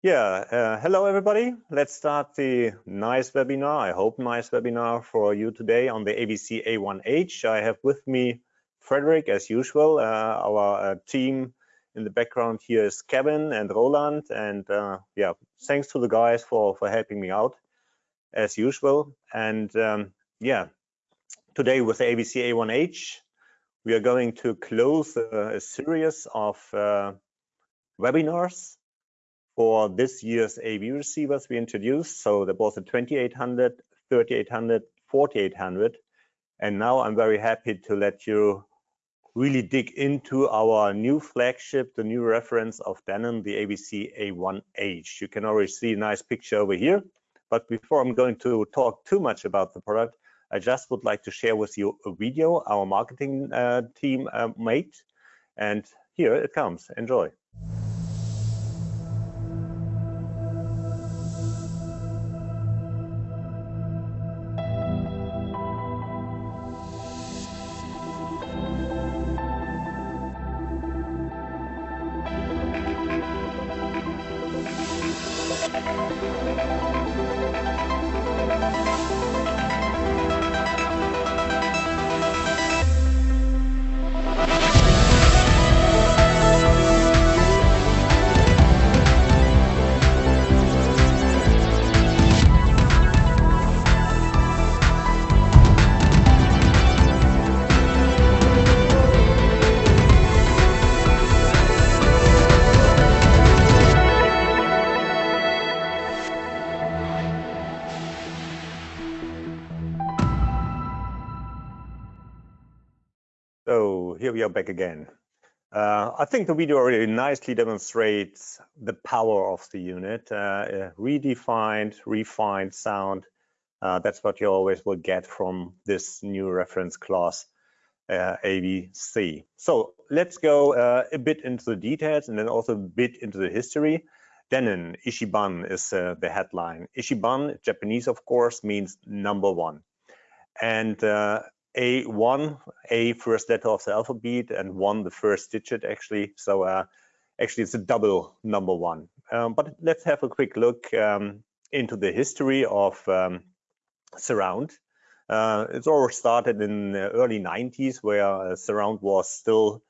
Yeah, uh, hello everybody. Let's start the nice webinar, I hope nice webinar for you today on the AVC A1H. I have with me Frederick as usual. Uh, our uh, team in the background here is Kevin and Roland. And uh, yeah, thanks to the guys for, for helping me out as usual. And um, yeah, today with the AVC A1H, we are going to close a, a series of uh, webinars for this year's AV receivers we introduced. So there was a 2800, 3800, 4800. And now I'm very happy to let you really dig into our new flagship, the new reference of Denon, the AVC A1H. You can already see a nice picture over here. But before I'm going to talk too much about the product, I just would like to share with you a video our marketing uh, team uh, made. And here it comes. Enjoy. Are back again. Uh, I think the video already nicely demonstrates the power of the unit. Uh, redefined, refined sound. Uh, that's what you always will get from this new reference class uh, AVC. So let's go uh, a bit into the details and then also a bit into the history. Denon, Ichiban is uh, the headline. Ichiban, Japanese of course, means number one. And a1, A first letter of the alphabet, and one the first digit actually. So uh, actually it's a double number one. Um, but let's have a quick look um, into the history of um, surround. Uh, it's all started in the early 90s where uh, surround was still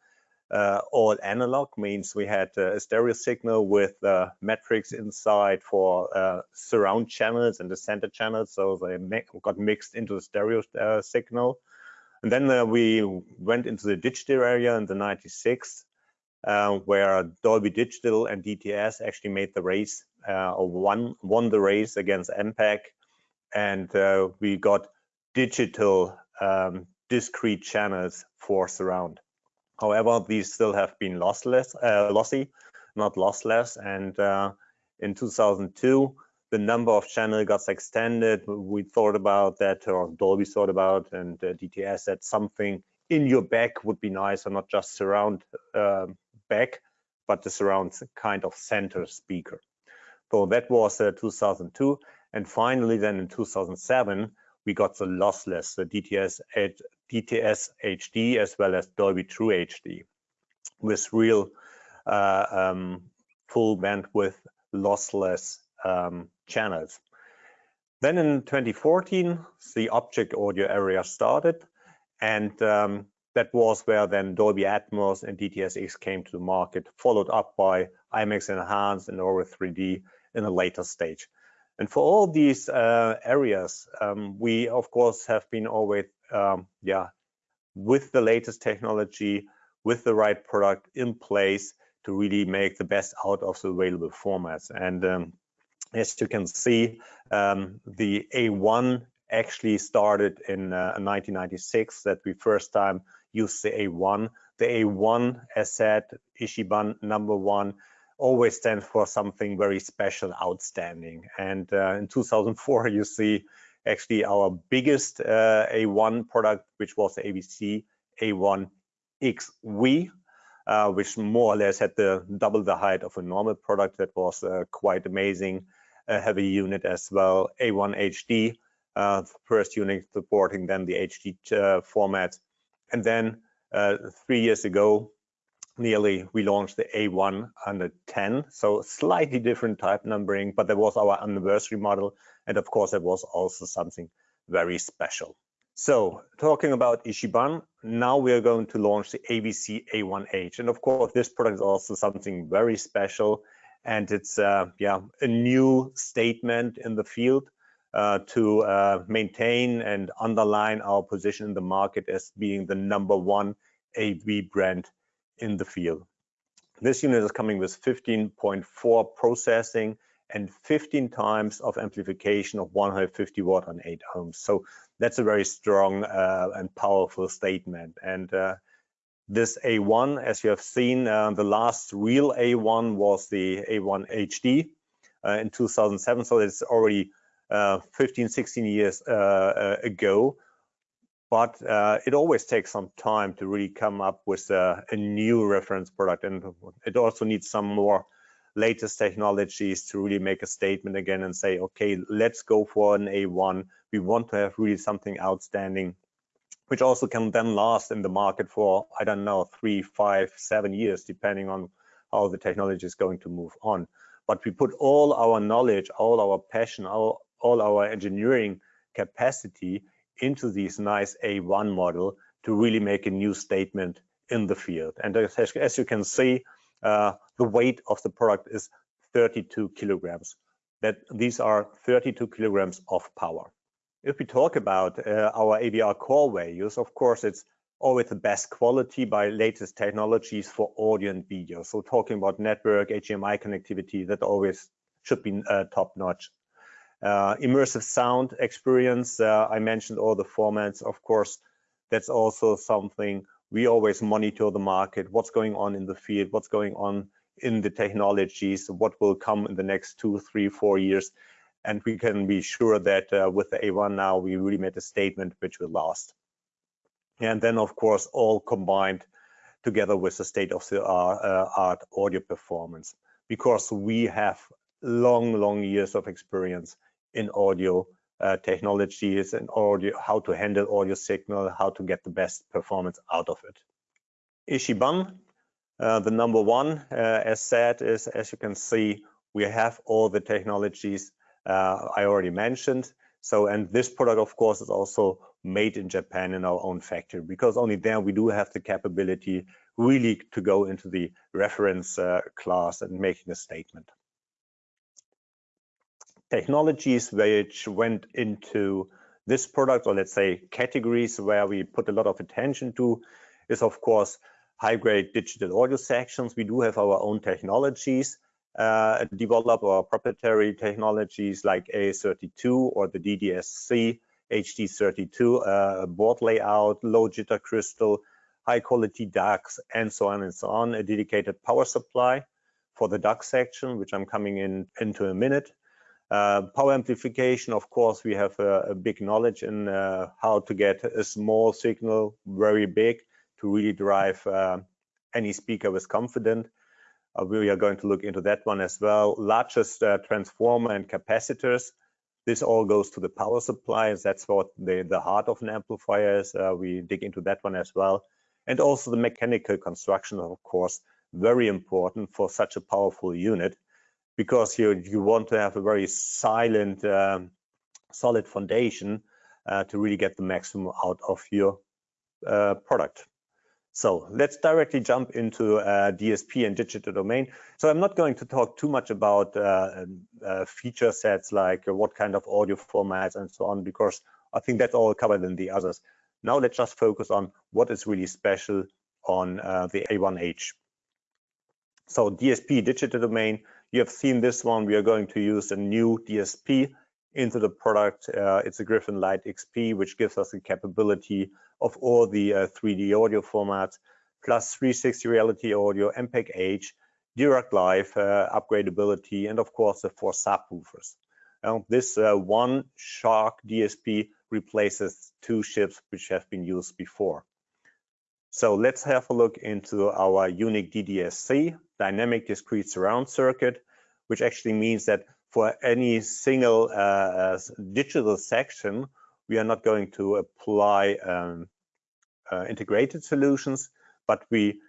uh, all analog means we had uh, a stereo signal with uh, matrix inside for uh, surround channels and the center channels so they got mixed into the stereo signal and then uh, we went into the digital area in the 96, uh, where Dolby Digital and DTS actually made the race, uh, or won, won the race against MPEG. And uh, we got digital um, discrete channels for surround. However, these still have been lossless, uh, lossy, not lossless. And uh, in 2002, the number of channel got extended. We thought about that, or Dolby thought about, and uh, DTS said something in your back would be nice, or not just surround uh, back, but the surround kind of center speaker. So that was uh, 2002. And finally, then in 2007, we got the lossless, the DTS, DTS HD, as well as Dolby True HD, with real uh, um, full bandwidth lossless um, channels. Then in 2014, the object audio area started, and um, that was where then Dolby Atmos and DTS:X came to the market, followed up by IMAX Enhanced and Auro 3D in a later stage. And for all these uh, areas, um, we of course have been always, um, yeah, with the latest technology, with the right product in place to really make the best out of the available formats. And um, as you can see, um, the A1 actually started in uh, 1996 that we first time used the A1. The A1, as said, Ichiban number one, always stands for something very special, outstanding. And uh, in 2004, you see actually our biggest uh, A1 product, which was the AVC A1XV, uh, which more or less had the double the height of a normal product. That was uh, quite amazing heavy unit as well, A1 HD, uh, first unit supporting then the HD uh, format. And then uh, three years ago, nearly we launched the A110, so slightly different type numbering, but that was our anniversary model. And of course, it was also something very special. So talking about Ichiban, now we are going to launch the AVC A1H. And of course, this product is also something very special. And it's uh, yeah a new statement in the field uh, to uh, maintain and underline our position in the market as being the number one AV brand in the field. This unit is coming with 15.4 processing and 15 times of amplification of 150 watt on 8 ohms. So that's a very strong uh, and powerful statement. And uh, this A1, as you have seen, uh, the last real A1 was the A1 HD uh, in 2007. So it's already uh, 15, 16 years uh, ago but uh, it always takes some time to really come up with a, a, new reference product and it also needs some more latest technologies to really make a statement again and say okay let's go for an a1 we want to have really something outstanding which also can then last in the market for i don't know three five seven years depending on how the technology is going to move on but we put all our knowledge all our passion all, all our engineering capacity into this nice A1 model to really make a new statement in the field. And as, you can see, uh, the weight of the product is 32 kilograms. That these are 32 kilograms of power. If we talk about uh, our AVR core values, of course, it's always the best quality by latest technologies for audio and video. So talking about network, HDMI connectivity, that always should be uh, top notch. Uh, immersive sound experience, uh, I mentioned all the formats, of course, that's also something we always monitor the market, what's going on in the field, what's going on in the technologies, what will come in the next two, three, four years. And we can be sure that uh, with the A1 now, we really made a statement which will last. And then, of course, all combined together with the state of the uh, art audio performance, because we have long, long years of experience in audio uh, technologies and audio, how to handle audio signal, how to get the best performance out of it. Ichiban, uh, the number one, uh, as said, is as you can see, we have all the technologies I already mentioned. So, and this product, of course, is also made in Japan in our own factory because only there we do have the capability really to go into the reference uh, class and making a statement technologies which went into this product, or let's say categories where we put a lot of attention to, is of course high-grade digital audio sections. We do have our own technologies, uh, develop our proprietary technologies like A32 or the DDSC HD32 uh, board layout, low jitter crystal, high quality DACs, and so on and so on. A dedicated power supply for the DAC section, which I'm coming in into a minute. Uh, power amplification, of course, we have a, a big knowledge in uh, how to get a small signal very big to really drive uh, any speaker with confidence. Uh, we are going to look into that one as well. Largest uh, transformer and capacitors. This all goes to the power supplies. That's what the, the heart of an amplifier is. Uh, we dig into that one as well. And also the mechanical construction, of course, very important for such a powerful unit because you you want to have a very silent, um, solid foundation uh, to really get the maximum out of your uh, product. So let's directly jump into uh, DSP and digital domain. So I'm not going to talk too much about uh, uh, feature sets like what kind of audio formats and so on, because I think that's all covered in the others. Now let's just focus on what is really special on uh, the A1H. So DSP, digital domain, you have seen this one. We are going to use a new DSP into the product. Uh, it's a Griffin Lite XP, which gives us the capability of all the uh, 3D audio formats, plus 360 reality audio, MPEG-H, Dirac Live, uh, upgradability, and of course the four subwoofers. Now, this uh, one SHARC DSP replaces two chips which have been used before. So let's have a look into our unique DDSC, dynamic discrete surround circuit, which actually means that for any single uh, uh, digital section, we are not going to apply um, uh, integrated solutions, but we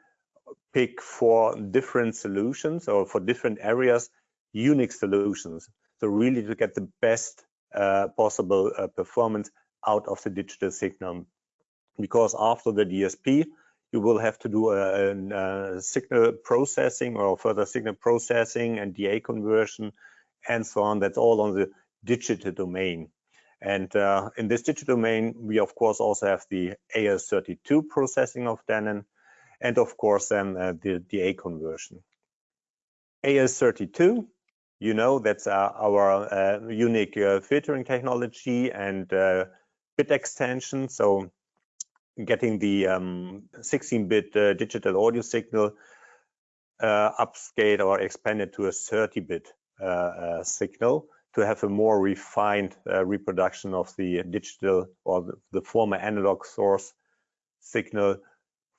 pick for different solutions or for different areas, unique solutions. So really to get the best uh, possible uh, performance out of the digital signal. Because after the DSP, you will have to do a, a, a, signal processing or further signal processing and DA conversion and so on. That's all on the digital domain. And uh, in this digital domain, we of course also have the AL32 processing of Denon, and of course then uh, the DA conversion. AL32, you know, that's uh, our uh, unique uh, filtering technology and uh, bit extension. So getting the 16-bit um, digital audio signal upscaled or expanded to a 30-bit signal to have a more refined uh, reproduction of the digital or the, the, former analog source signal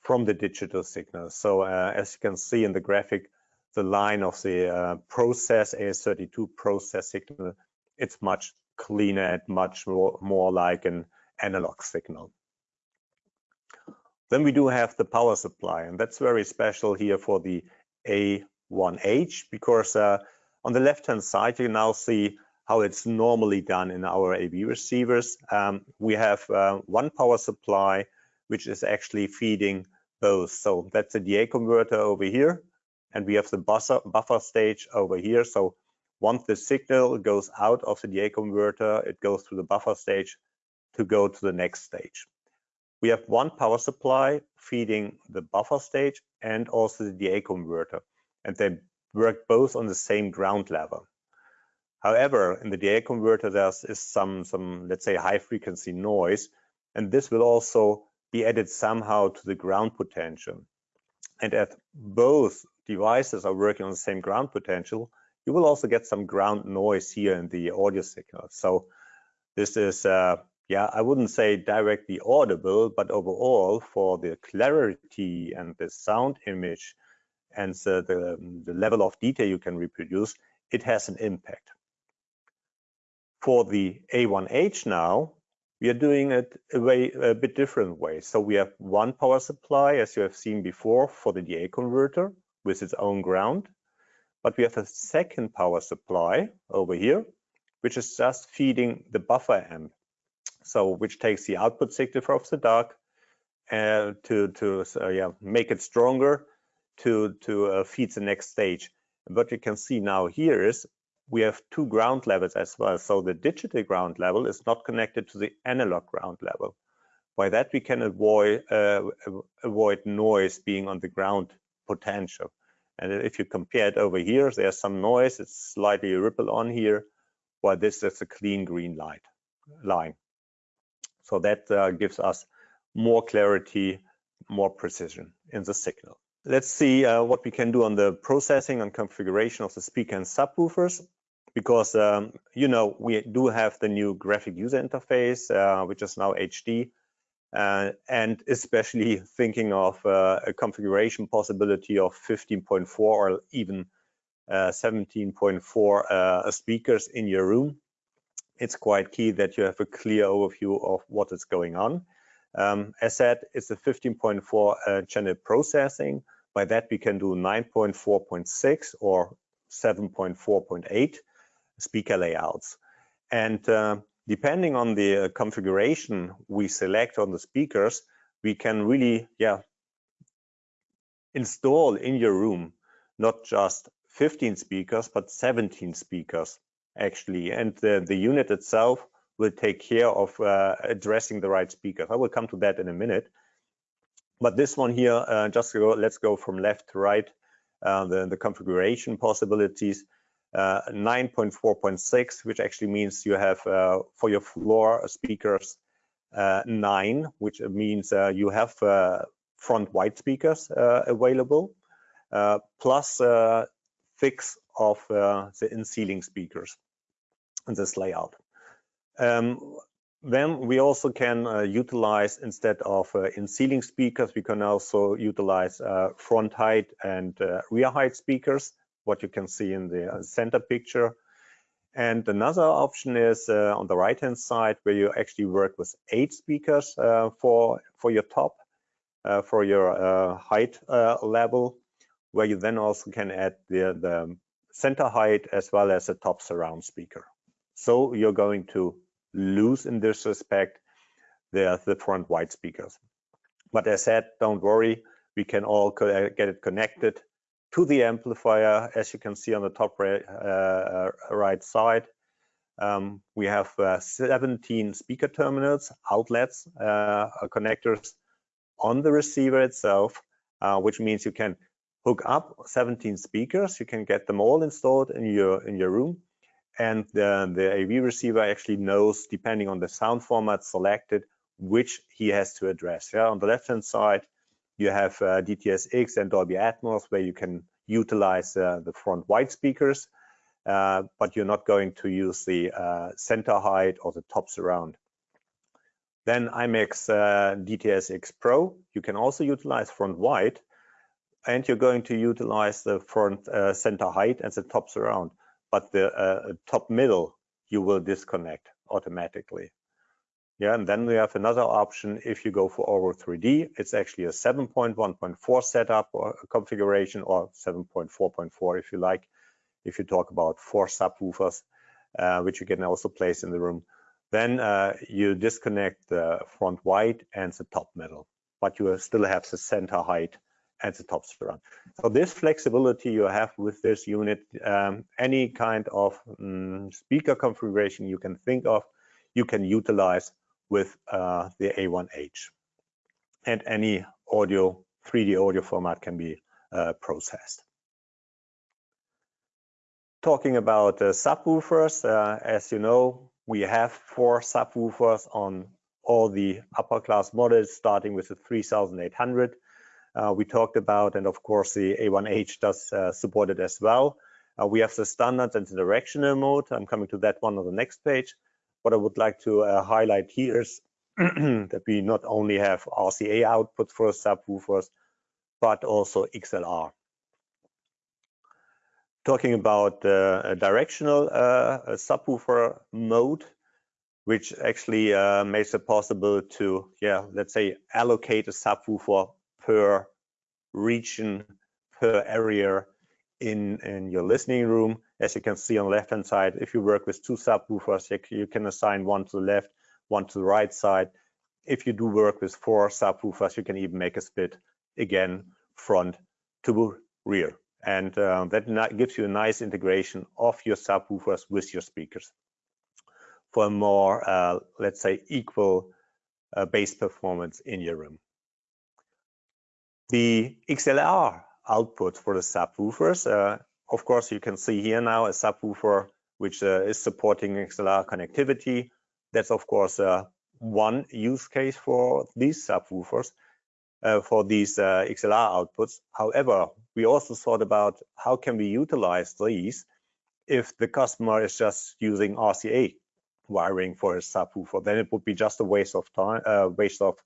from the digital signal. So uh, as you can see in the graphic, the line of the uh, process AL32 process signal, it's much cleaner and much more, more like an analog signal. Then we do have the power supply, and that's very special here for the A1H because uh, on the left-hand side, you now see how it's normally done in our AV receivers. Um, we have uh, one power supply, which is actually feeding both. So that's a DA converter over here, and we have the buffer, buffer stage over here. So once the signal goes out of the DA converter, it goes through the buffer stage to go to the next stage. We have one power supply feeding the buffer stage and also the DA converter, and they work both on the same ground level. However, in the DA converter, there is some, some, let's say, high frequency noise, and this will also be added somehow to the ground potential. And as both devices are working on the same ground potential, you will also get some ground noise here in the audio signal. So this is, uh, yeah, I wouldn't say directly audible, but overall for the clarity and the sound image and the, the, the level of detail you can reproduce, it has an impact. For the A1H now, we are doing it a, way, a bit different way. So we have one power supply, as you have seen before, for the DA converter with its own ground. But we have a second power supply over here, which is just feeding the buffer amp. So which takes the output signal from the DAC uh, to, to uh, yeah, make it stronger to, to uh, feed the next stage. What you can see now here is we have two ground levels as well. So the digital ground level is not connected to the analog ground level. By that, we can avoid, uh, avoid noise being on the ground potential. And if you compare it over here, there's some noise, it's slightly ripple on here, while this is a clean green light line. So that uh, gives us more clarity, more precision in the signal. Let's see uh, what we can do on the processing and configuration of the speaker and subwoofers because um, you know we do have the new graphic user interface, uh, which is now HD, uh, and especially thinking of uh, a configuration possibility of 15.4 or even 17.4 uh, uh, speakers in your room. It's quite key that you have a clear overview of what is going on. Um, as said, it's a 15.4 uh, channel processing. By that, we can do 9.4.6 or 7.4.8 speaker layouts. And uh, depending on the uh, configuration we select on the speakers, we can really, yeah, install in your room not just 15 speakers, but 17 speakers actually. And the, the unit itself will take care of uh, addressing the right speakers. I will come to that in a minute. But this one here, uh, just go, let's go from left to right, uh, the, the configuration possibilities. Uh, 9.4.6, which actually means you have uh, for your floor speakers uh, nine, which means you have front wide speakers available, plus six of the in-ceiling speakers in this layout. Um, then we also can uh, utilize instead of uh, in ceiling speakers we can also utilize uh, front height and rear height speakers what you can see in the uh, center picture. And another option is uh, on the right-hand side where you actually work with eight speakers uh, for, for your top, uh, for your uh, height uh, level. where you then also can add the, the center height as well as a top surround speaker. So you're going to lose in this respect the, the front wide speakers. But as said, don't worry, we can all get it connected to the amplifier, as you can see on the top right, uh, right side. Um, we have uh, 17 speaker terminals, outlets, uh, connectors on the receiver itself, uh, which means you can hook up 17 speakers. You can get them all installed in your in your room, and the, the AV receiver actually knows, depending on the sound format selected, which he has to address. Yeah, on the left-hand side, you have uh, DTS:X and Dolby Atmos, where you can utilize uh, the front wide speakers, uh, but you're not going to use the uh, center height or the top surround. Then IMAX uh, DTS:X Pro, you can also utilize front wide, and you're going to utilize the front uh, center height and the top surround, but the uh, top middle you will disconnect automatically. Yeah, and then we have another option if you go for Auro 3D. It's actually a 7.1.4 setup or configuration or 7.4.4 if you like, if you talk about four subwoofers, uh, which you can also place in the room. Then uh, you disconnect the front wide and the top middle, but you still have the center height and the top surround. So this flexibility you have with this unit, um, any kind of um, speaker configuration you can think of, you can utilize with uh, the A1H. And any audio, 3D audio format can be uh, processed. Talking about uh, subwoofers, as you know, we have four subwoofers on all the upper class models, starting with the 3800. Uh, we talked about, and of course the A1H does uh, support it as well. Uh, we have the standard and the directional mode. I'm coming to that one on the next page. What I would like to highlight here is that we not only have RCA output for subwoofers, but also XLR. Talking about uh, directional uh, subwoofer mode, which actually uh, makes it possible to, yeah, let's say allocate a subwoofer per region, per area in, in your listening room. As you can see on the left-hand side, if you work with two subwoofers, you can assign one to the left, one to the right side. If you do work with four subwoofers, you can even make a split again, front to rear. And uh, that gives you a nice integration of your subwoofers with your speakers for a more, uh, let's say, equal uh, bass performance in your room. The XLR output for the subwoofers. Uh, of course, you can see here now a subwoofer which uh, is supporting XLR connectivity. That's of course uh, one use case for these subwoofers, uh, for these uh, XLR outputs. However, we also thought about how can we utilize these if the customer is just using RCA wiring for a subwoofer, then it would be just a waste of time, uh, waste of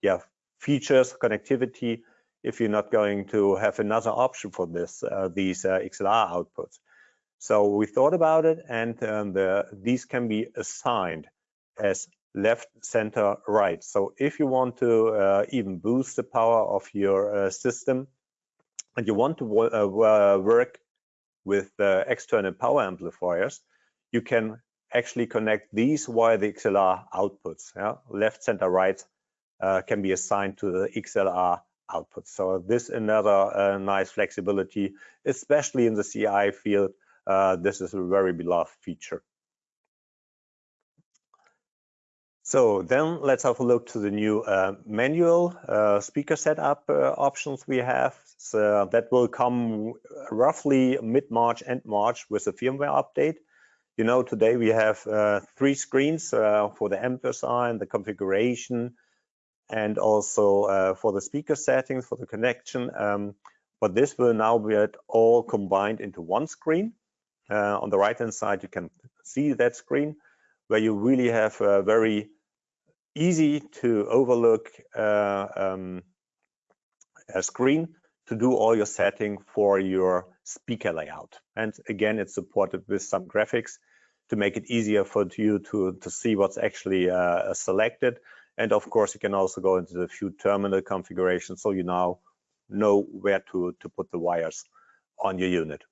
yeah features, connectivity, if you're not going to have another option for this, uh, these uh, XLR outputs. So we thought about it and um, the, these can be assigned as left, center, right. So if you want to uh, even boost the power of your uh, system and you want to uh, work with uh, external power amplifiers, you can actually connect these via the XLR outputs. Yeah? Left, center, right can be assigned to the XLR output. So this another uh, nice flexibility, especially in the CI field. Uh, this is a very beloved feature. So then let's have a look to the new uh, manual uh, speaker setup uh, options we have. So that will come roughly mid-March and March with a firmware update. You know, today we have uh, three screens for the amp assign, the configuration, and also uh, for the speaker settings for the connection. Um, but this will now be all combined into one screen. Uh, on the right hand side, you can see that screen where you really have a very easy to overlook uh, um, a screen to do all your setting for your speaker layout. And again, it's supported with some graphics to make it easier for you to, to see what's actually uh, selected and of course, you can also go into the few terminal configuration. So you now know where to, to put the wires on your unit.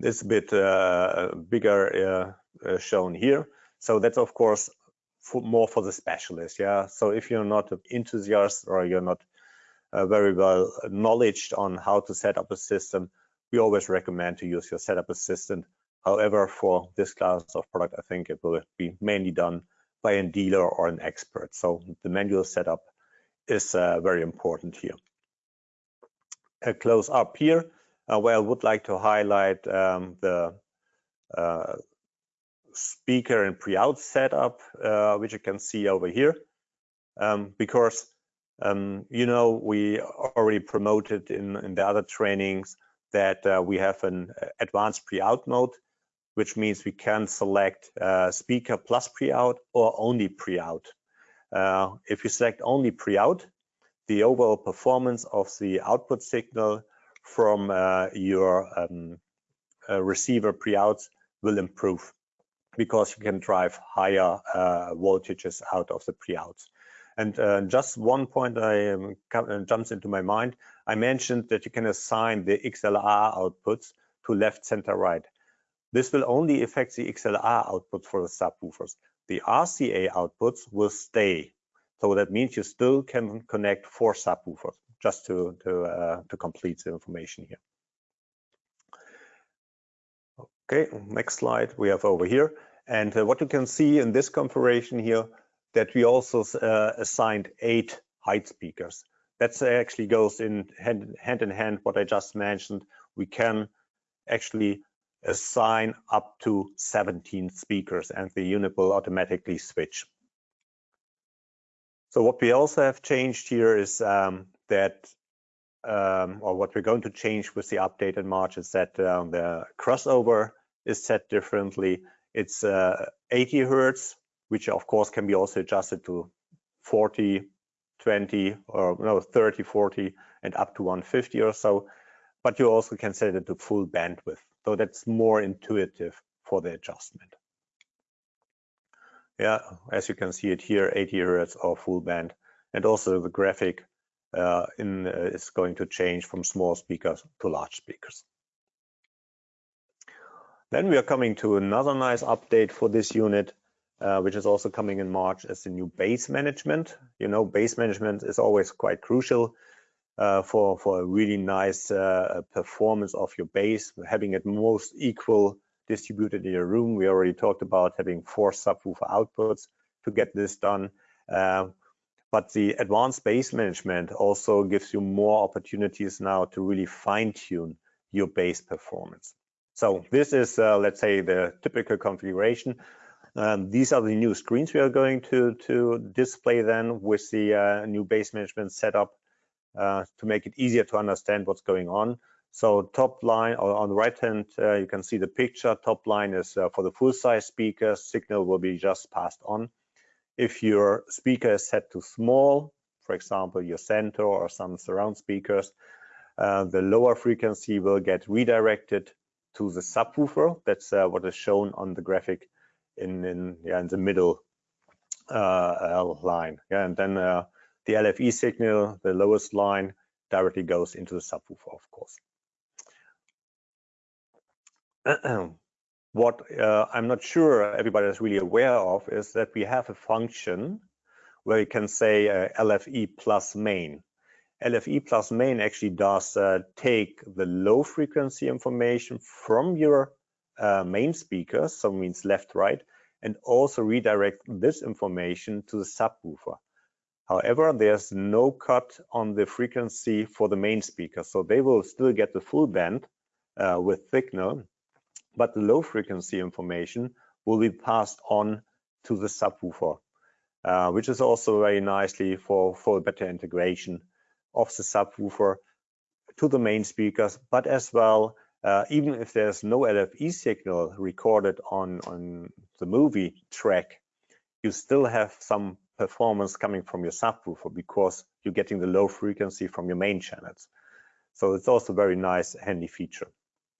This bit uh, bigger uh, uh, shown here. So that's of course for, more for the specialist. Yeah. So if you're not an enthusiast or you're not uh, very well knowledge on how to set up a system, we always recommend to use your setup assistant. However, for this class of product, I think it will be mainly done by a dealer or an expert. So the manual setup is uh, very important here. A close up here, uh, where I would like to highlight um, the uh, speaker and pre-out setup, uh, which you can see over here, um, because um, you know we already promoted in, in the other trainings that uh, we have an advanced pre-out mode, which means we can select uh, speaker plus pre-out or only pre-out. Uh, if you select only pre-out, the overall performance of the output signal from uh, your um, uh, receiver pre-outs will improve because you can drive higher uh, voltages out of the pre-outs. And uh, just one point I um, jumps into my mind. I mentioned that you can assign the XLR outputs to left, center, right. This will only affect the XLR output for the subwoofers. The RCA outputs will stay. So that means you still can connect four subwoofers, just to, to, uh, to complete the information here. Okay, next slide we have over here. And uh, what you can see in this configuration here, that we also uh, assigned eight height speakers. That actually goes in hand, hand in hand what I just mentioned. We can actually assign up to 17 speakers and the unit will automatically switch. So what we also have changed here is um, that, um, or what we're going to change with the update in March is that um, the crossover is set differently. It's uh, 80 hertz which of course can be also adjusted to 40, 20, or no, 30, 40, and up to 150 or so. But you also can set it to full bandwidth. So that's more intuitive for the adjustment. Yeah, as you can see it here, 80 hertz or full band. And also the graphic uh, in, uh, is going to change from small speakers to large speakers. Then we are coming to another nice update for this unit uh, which is also coming in March as the new bass management. You know, bass management is always quite crucial uh, for, for a really nice uh, performance of your bass, having it most equal distributed in your room. We already talked about having four subwoofer outputs to get this done. Uh, but the advanced bass management also gives you more opportunities now to really fine tune your bass performance. So this is, uh, let's say, the typical configuration. Um, these are the new screens we are going to, to display then with the uh, new bass management setup uh, to make it easier to understand what's going on. So top line or on the right hand, uh, you can see the picture. Top line is uh, for the full size speaker, signal will be just passed on. If your speaker is set to small, for example, your center or some surround speakers, uh, the lower frequency will get redirected to the subwoofer. That's uh, what is shown on the graphic in in yeah in the middle uh, line. Yeah, and then uh, the LFE signal, the lowest line, directly goes into the subwoofer, of course. what uh, I'm not sure everybody is really aware of is that we have a function where you can say uh, LFE plus main. LFE plus main actually does uh, take the low frequency information from your uh, main speakers, so means left, right, and also redirect this information to the subwoofer. However, there's no cut on the frequency for the main speaker, so they will still get the full band uh, with signal, but the low frequency information will be passed on to the subwoofer, uh, which is also very nicely for, for better integration of the subwoofer to the main speakers, but as well uh, even if there's no LFE signal recorded on, on the movie track, you still have some performance coming from your subwoofer because you're getting the low frequency from your main channels. So it's also a very nice handy feature.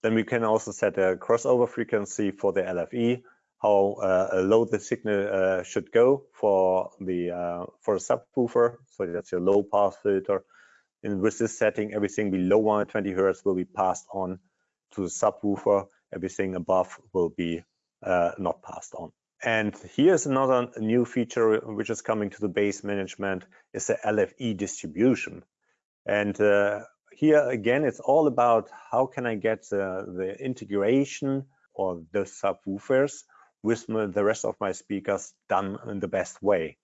Then we can also set a crossover frequency for the LFE, how uh, low the signal uh, should go for the uh, for a subwoofer. So that's your low pass filter And with this setting, everything below 120 hertz will be passed on to the subwoofer. Everything above will be uh, not passed on. And here's another new feature which is coming to the bass management is the LFE distribution. And uh, here again, it's all about how can I get the, the integration or the subwoofers with the rest of my speakers done in the best way.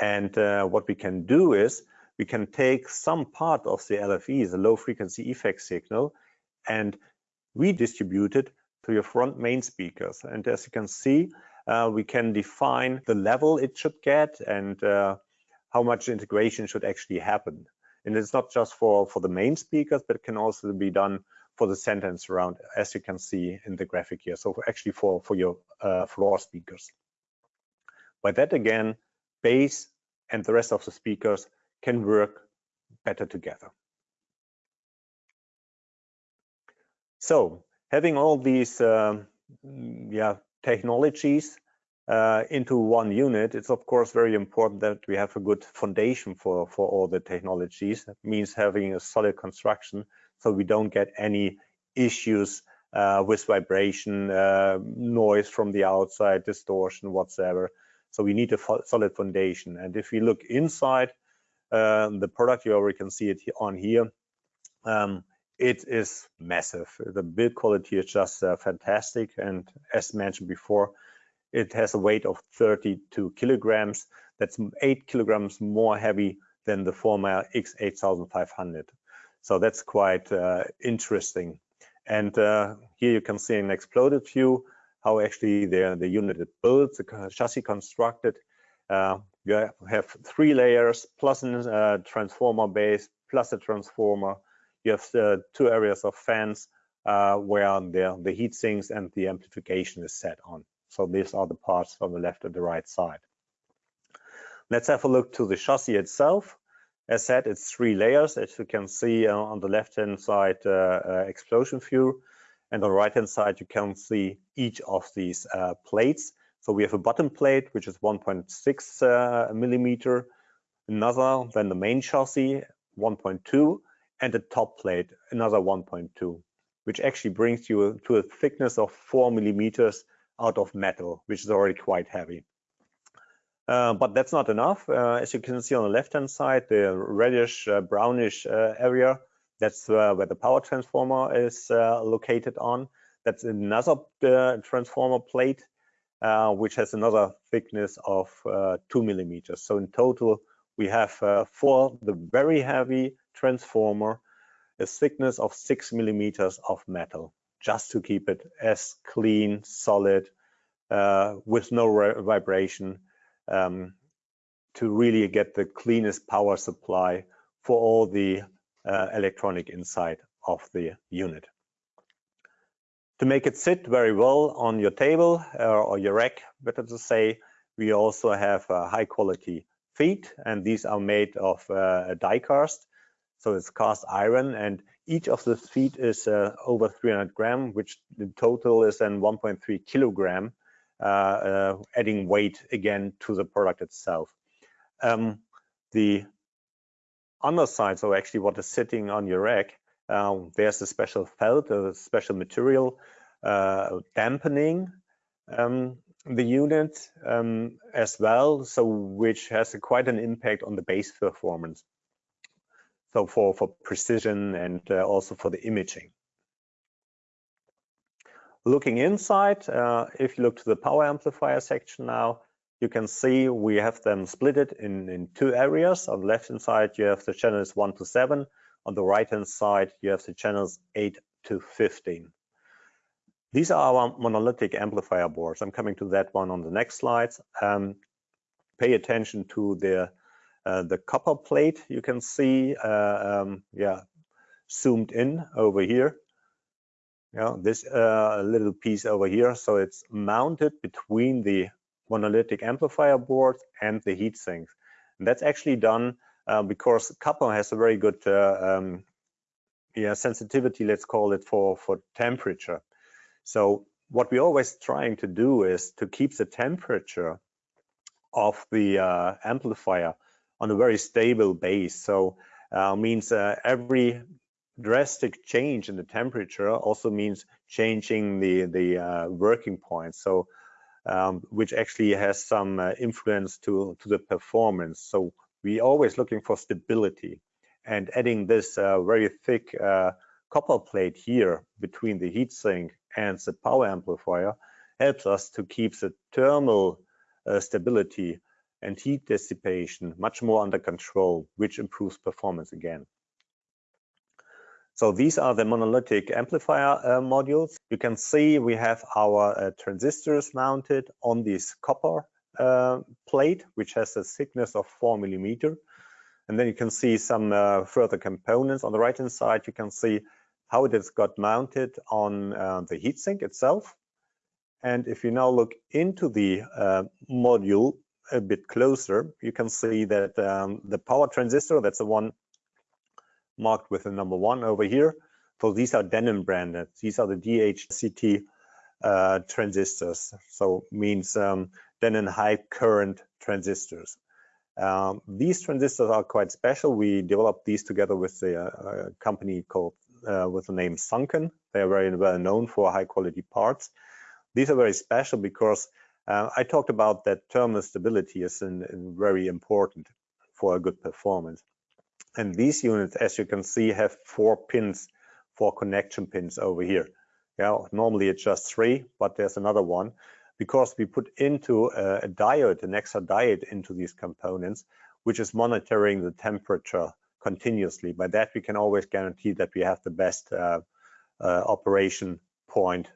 And uh, what we can do is we can take some part of the LFE, the low frequency effect signal, and redistribute it to your front main speakers. And as you can see, uh, we can define the level it should get and uh, how much integration should actually happen. And it's not just for, for the main speakers, but it can also be done for the sentence and surround, as you can see in the graphic here. So actually for, for your uh, floor speakers. By that again, bass and the rest of the speakers can work better together. So having all these um, yeah, technologies uh, into one unit, it's of course very important that we have a good foundation for, for all the technologies. That means having a solid construction so we don't get any issues uh, with vibration, uh, noise from the outside, distortion, whatsoever. So we need a solid foundation. And if we look inside um, the product, you already can see it on here. Um, it is massive. The build quality is just uh, fantastic. And as mentioned before, it has a weight of 32 kilograms. That's eight kilograms more heavy than the former X8500. So that's quite uh, interesting. And uh, here you can see an exploded view, how actually the, the unit is built, the chassis constructed. Uh, you have three layers plus a uh, transformer base plus a transformer you have the two areas of fans uh, where the, the heat sinks and the amplification is set on. So these are the parts on the left and the right side. Let's have a look to the chassis itself. As said, it's three layers. As you can see uh, on the left-hand side, uh, uh, explosion view, and on the right-hand side, you can see each of these uh, plates. So we have a bottom plate, which is 1.6 uh, millimeter, another than the main chassis, 1.2, and the top plate, another 1.2, which actually brings you to a thickness of four millimeters out of metal, which is already quite heavy. Uh, but that's not enough. Uh, as you can see on the left-hand side, the reddish uh, brownish uh, area, that's uh, where the power transformer is uh, located on. That's another transformer plate, which has another thickness of two millimeters. So in total, we have four, the very heavy transformer a thickness of six millimeters of metal, just to keep it as clean, solid, uh, with no vibration, um, to really get the cleanest power supply for all the uh, electronic inside of the unit. To make it sit very well on your table uh, or your rack, better to say, we also have high quality feet, and these are made of uh, die cast so it's cast iron and each of the feet is uh, over 300 gram, which the total is then 1.3 kilogram, uh, uh, adding weight again to the product itself. Um, the underside, so actually what is sitting on your rack, uh, there's a special felt, a special material uh, dampening um, the unit um, as well, so which has a, quite an impact on the bass performance so for, for precision and uh, also for the imaging. Looking inside, uh, if you look to the power amplifier section now, you can see we have them split it in, in two areas. On the left-hand side, you have the channels 1 to 7. On the right-hand side, you have the channels 8 to 15. These are our monolithic amplifier boards. I'm coming to that one on the next slides. Um, pay attention to the the copper plate you can see, uh, um, yeah, zoomed in over here. Yeah, this uh, little piece over here. So it's mounted between the monolithic amplifier board and the heat sinks. And that's actually done uh, because copper has a very good uh, um, yeah, sensitivity, let's call it, for, for temperature. So what we're always trying to do is to keep the temperature of the uh, amplifier on a very stable base. So uh, means uh, every drastic change in the temperature also means changing the the uh, working point so um, which actually has some uh, influence to to the performance so we always looking for stability and adding this uh, very thick uh, copper plate here between the heatsink and the power amplifier helps us to keep the thermal stability and heat dissipation much more under control, which improves performance again. So these are the monolithic amplifier uh, modules. You can see we have our uh, transistors mounted on this copper uh, plate, which has a thickness of four millimeter. And then you can see some uh, further components. On the right-hand side, you can see how it has got mounted on uh, the heatsink itself. And if you now look into the uh, module a bit closer, you can see that um, the power transistor, that's the one marked with the number one over here. So these are Denon branded. These are the DHCT uh, transistors. So means um, Denon high current transistors. Um, these transistors are quite special. We developed these together with a, a company called uh, with the name Sanken. They are very well known for high quality parts. These are very special because uh, I talked about that thermal stability is in, in very important for a good performance. And these units, as you can see, have four pins, four connection pins over here. Yeah, normally it's just three, but there's another one because we put into a, a diode, an extra diode into these components, which is monitoring the temperature continuously. By that, we can always guarantee that we have the best uh, uh, operation point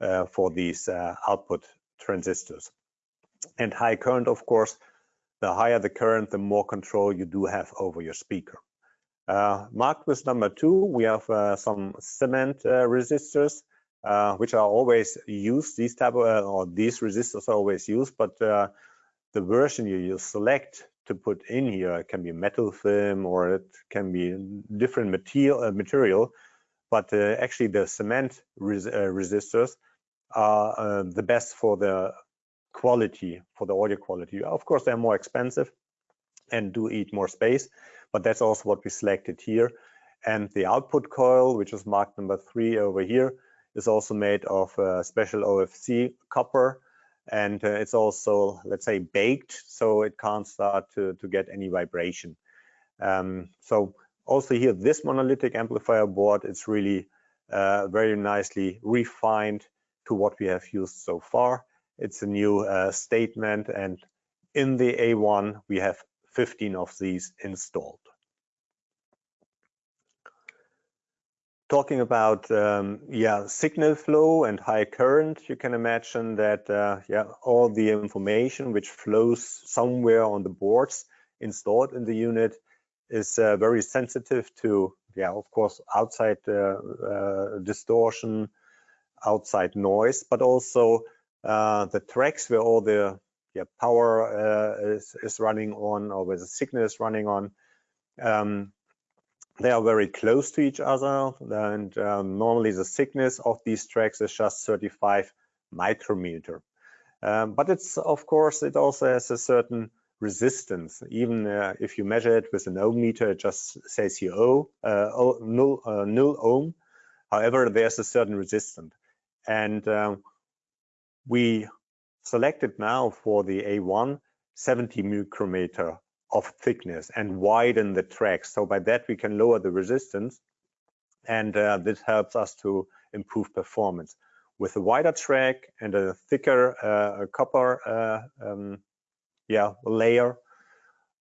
uh, for these uh, output transistors. And high current, of course, the higher the current, the more control you do have over your speaker. Uh, marked with number two, we have uh, some cement uh, resistors, uh, which are always used. These type of, uh, or these resistors are always used, but uh, the version you, you select to put in here can be metal film or it can be different material. material but actually, the cement res resistors are the best for the quality, for the audio quality. Of course, they're more expensive and do eat more space, but that's also what we selected here. And the output coil, which is marked number three over here, is also made of uh, special OFC copper. And uh, it's also, let's say, baked, so it can't start to, to get any vibration. Um, so also here, this monolithic amplifier board, it's really uh, very nicely refined to what we have used so far. It's a new uh, statement, and in the A1, we have 15 of these installed. Talking about um, yeah signal flow and high current, you can imagine that uh, yeah all the information which flows somewhere on the boards installed in the unit is uh, very sensitive to yeah of course outside uh, uh distortion, outside noise, but also uh, the tracks where all the yeah, power uh, is, is running on or where the signal is running on. Um, they are very close to each other and um, normally the thickness of these tracks is just 35 micrometer. Um, but it's of course it also has a certain resistance. Even uh, if you measure it with an ohm meter, it just says here oh, uh, null, uh, null ohm. However, there's a certain resistance. And um, we selected now for the A1 70 micrometer of thickness and widen the tracks. So by that we can lower the resistance and uh, this helps us to improve performance. With a wider track and a thicker uh, copper uh, um, yeah, layer,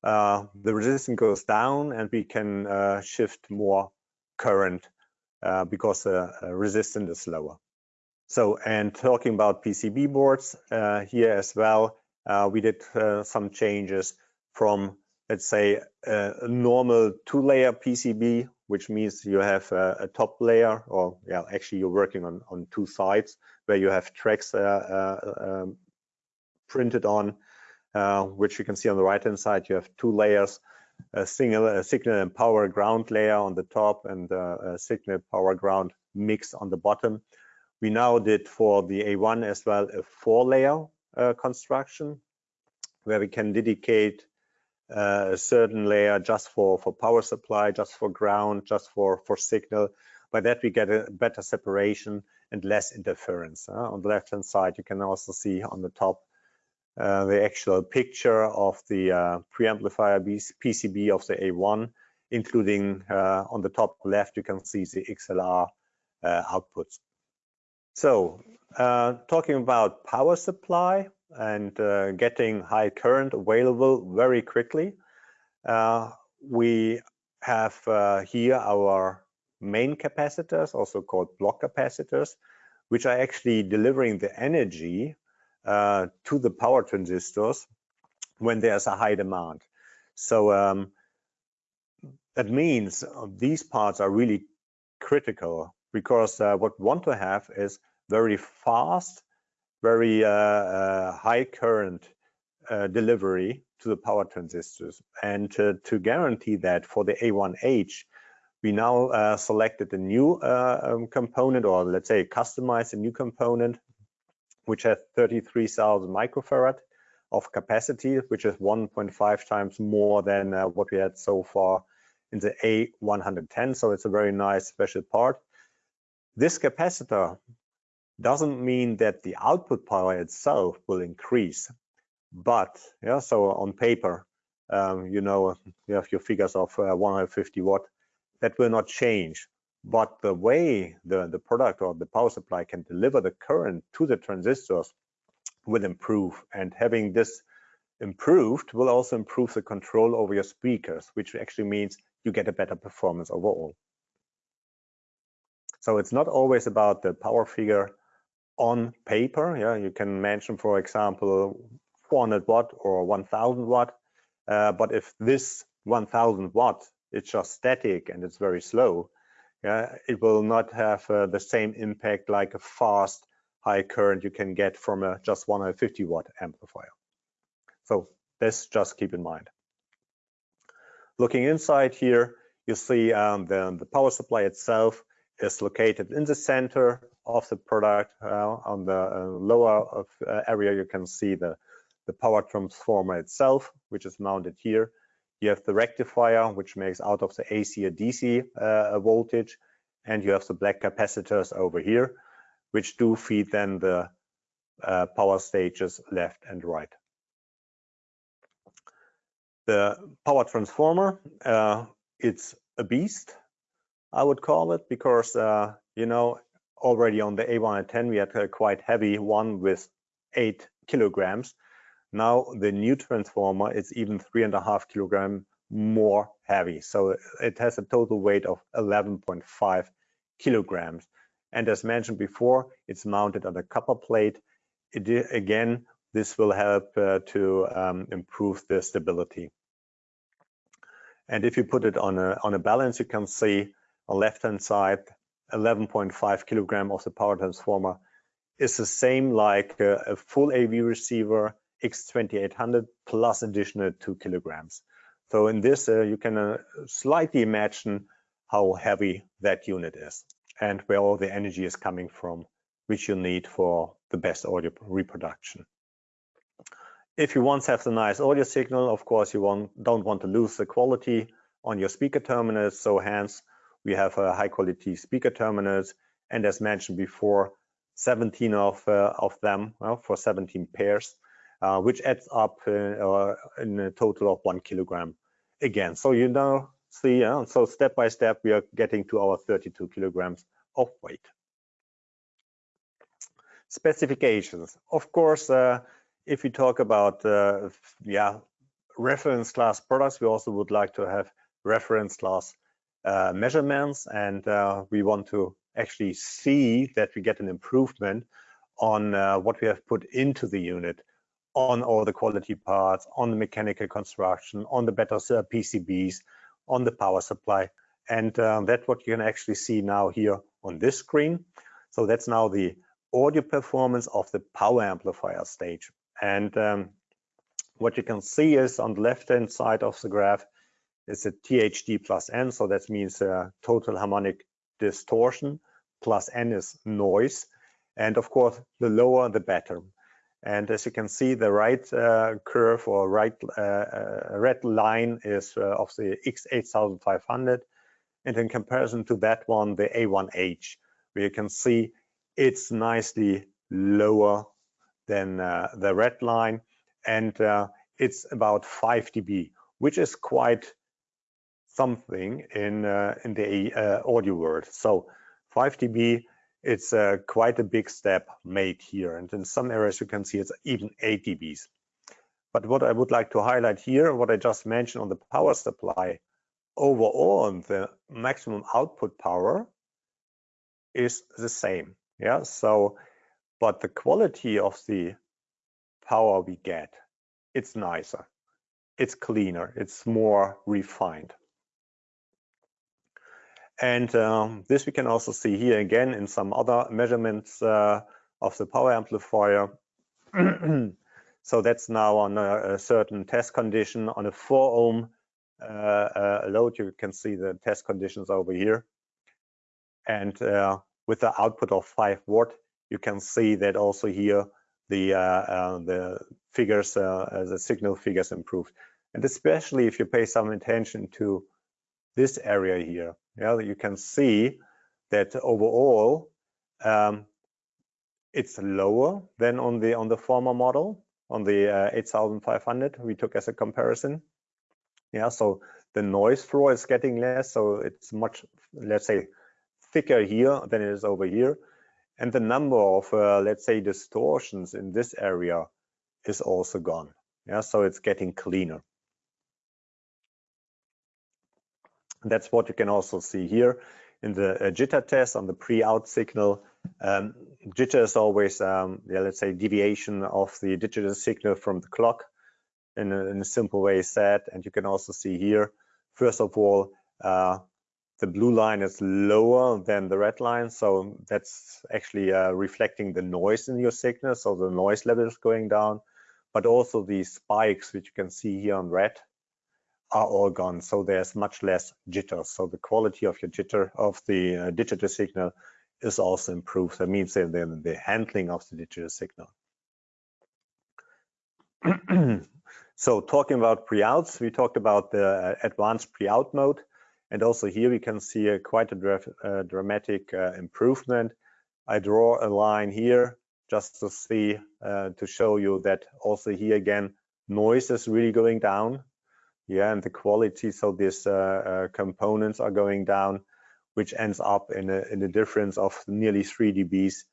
uh, the resistance goes down and we can uh, shift more current uh, because the resistance is lower. So, and talking about PCB boards uh, here as well, uh, we did uh, some changes from, let's say, a normal two-layer PCB, which means you have a, a, top layer, or yeah, actually you're working on, on two sides where you have tracks uh, uh, um, printed on, uh, which you can see on the right-hand side. You have two layers, a, single, a signal and power ground layer on the top and a signal power ground mix on the bottom. We now did for the A1 as well a four layer uh, construction where we can dedicate uh, a certain layer just for, for power supply, just for ground, just for, for signal. By that, we get a better separation and less interference. Uh, on the left-hand side, you can also see on the top uh, the actual picture of the uh, preamplifier PCB of the A1, including uh, on the top left, you can see the XLR uh, outputs. So uh, talking about power supply and uh, getting high current available very quickly, we have here our main capacitors, also called block capacitors, which are actually delivering the energy uh, to the power transistors when there's a high demand. So um, that means these parts are really critical because uh, what we want to have is very fast, very uh, uh high current uh, delivery to the power transistors. And to guarantee that for the A1H, we now uh, selected a new uh, um, component, or let's say customized a new component which has 33,000 microfarad of capacity, which is 1.5 times more than uh, what we had so far in the A110. So it's a very nice special part. This capacitor doesn't mean that the output power itself will increase, but yeah, so on paper, um, you know, you have your figures of uh, 150 watt, that will not change. But the way the, the product or the power supply can deliver the current to the transistors will improve. And having this improved will also improve the control over your speakers, which actually means you get a better performance overall. So it's not always about the power figure on paper. Yeah, you can mention, for example, 400 watt or 1000 watt. Uh, but if this 1000 watt is just static and it's very slow, yeah, it will not have uh, the same impact like a fast high current you can get from a just 150 watt amplifier. So this just keep in mind. Looking inside here, you see um, the, the power supply itself is located in the center of the product. Uh, on the uh, lower of, uh, area, you can see the, the power transformer itself, which is mounted here. You have the rectifier, which makes out of the AC or DC uh, voltage, and you have the black capacitors over here, which do feed then the uh, power stages left and right. The power transformer, uh, it's a beast, I would call it, because, you know, already on the A110, we had a quite heavy one with eight kilograms. Now the new transformer is even three and a half kilogram more heavy. So it has a total weight of 11.5 kilograms. And as mentioned before, it's mounted on a copper plate. It, again, this will help uh, to um, improve the stability. And if you put it on a, on a balance, you can see on left-hand side, 11.5 kilogram of the power transformer is the same like a, a full AV receiver X2800 plus additional two kilograms. So in this, uh, you can uh, slightly imagine how heavy that unit is and where all the energy is coming from, which you need for the best audio reproduction. If you to have the nice audio signal, of course, you don't want to lose the quality on your speaker terminals. So hence, we have a high quality speaker terminals. And as mentioned before, 17 of, uh, of them well, for 17 pairs uh, which adds up uh, in a total of one kilogram again. So you now see, uh, so step by step, we are getting to our 32 kilograms of weight. Specifications. Of course, uh, if we talk about, uh, yeah, reference class products, we also would like to have reference class uh, measurements, and we want to actually see that we get an improvement on what we have put into the unit on all the quality parts, on the mechanical construction, on the better PCBs, on the power supply. And that's what you can actually see now here on this screen. So that's now the audio performance of the power amplifier stage. And um, what you can see is on the left-hand side of the graph is a THD plus N. So that means uh, total harmonic distortion plus N is noise. And of course, the lower, the better. And as you can see, the right uh, curve or right uh, uh red line is uh, of the X8500. And in comparison to that one, the A1H, where you can see it's nicely lower than the red line. And it's about 5 dB, which is quite something in, in the audio world. So 5 dB it's uh, quite a big step made here. And in some areas, you can see it's even 8 dBs. But what I would like to highlight here, what I just mentioned on the power supply, overall, the maximum output power is the same. Yeah, so, but the quality of the power we get, it's nicer, it's cleaner, it's more refined. And um, this we can also see here again in some other measurements uh, of the power amplifier. so that's now on a, a, certain test condition on a 4 ohm uh, uh, load. You can see the test conditions over here. And uh, with the output of 5 watt, you can see that also here the uh, uh, the figures, the signal figures improved. And especially if you pay some attention to this area here, yeah, you can see that overall um, it's lower than on the on the former model on the uh, 8500 we took as a comparison. Yeah, so the noise floor is getting less, so it's much let's say thicker here than it is over here, and the number of uh, let's say distortions in this area is also gone. Yeah, so it's getting cleaner. That's what you can also see here in the uh, jitter test on the pre-out signal. Um, jitter is always, um, yeah, let's say, deviation of the digital signal from the clock in a, in a, simple way said. And you can also see here, first of all, uh, the blue line is lower than the red line. So that's actually uh, reflecting the noise in your signal. So the noise level is going down, but also the spikes, which you can see here on red, are all gone. So there's much less jitter. So the quality of your jitter of the uh, digital signal is also improved. That means that the, the handling of the digital signal. so talking about pre-outs, we talked about the uh, advanced pre-out mode. And also here we can see a quite a dra uh, dramatic uh, improvement. I draw a line here just to see, uh, to show you that also here again, noise is really going down yeah and the quality so these uh, uh, components are going down which ends up in a, in a difference of nearly 3 dBs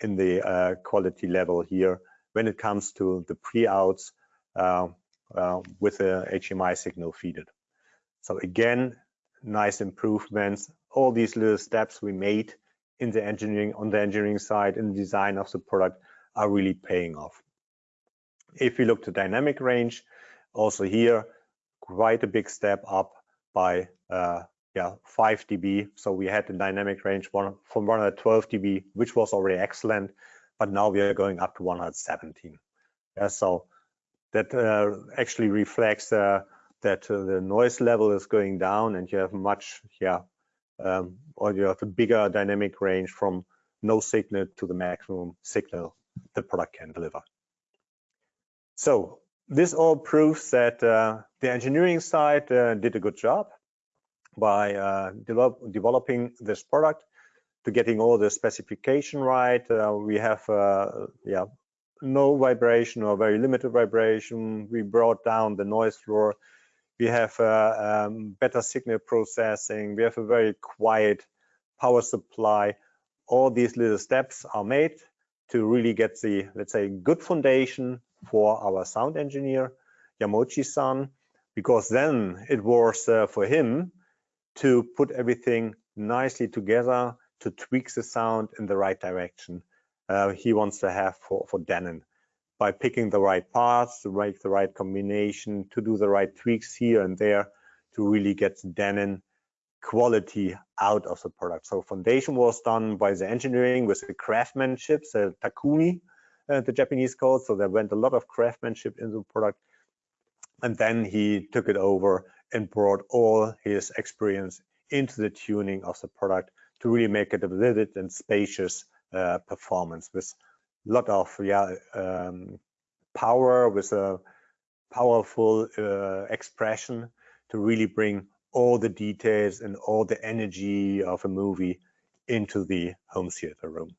in the uh, quality level here when it comes to the pre-outs uh, with the HMI signal feeded. So again, nice improvements. All these little steps we made in the engineering, on the engineering side, in the design of the product are really paying off. If we look to dynamic range, also here, quite a big step up by uh, yeah 5 dB. So we had the dynamic range one, from 112 dB, which was already excellent, but now we are going up to 117. Yeah, so that uh, actually reflects uh, that uh, the noise level is going down, and you have much yeah, um, or you have a bigger dynamic range from no signal to the maximum signal the product can deliver. So this all proves that uh, the engineering side uh, did a good job by uh, develop, developing this product to getting all the specification right. Uh, we have uh, yeah no vibration or very limited vibration. We brought down the noise floor. We have uh, um, better signal processing. We have a very quiet power supply. All these little steps are made to really get the, let's say, good foundation for our sound engineer, Yamauchi-san, because then it was uh, for him to put everything nicely together to tweak the sound in the right direction uh, he wants to have for, for Denon by picking the right parts, to make the right combination, to do the right tweaks here and there to really get Denon quality out of the product. So foundation was done by the engineering with the craftsmanship, the Takumi, uh, the Japanese code. So there went a lot of craftsmanship into the product. And then he took it over and brought all his experience into the tuning of the product to really make it a vivid and spacious uh, performance with a lot of yeah um, power with a powerful uh, expression to really bring all the details and all the energy of a movie into the home theater room.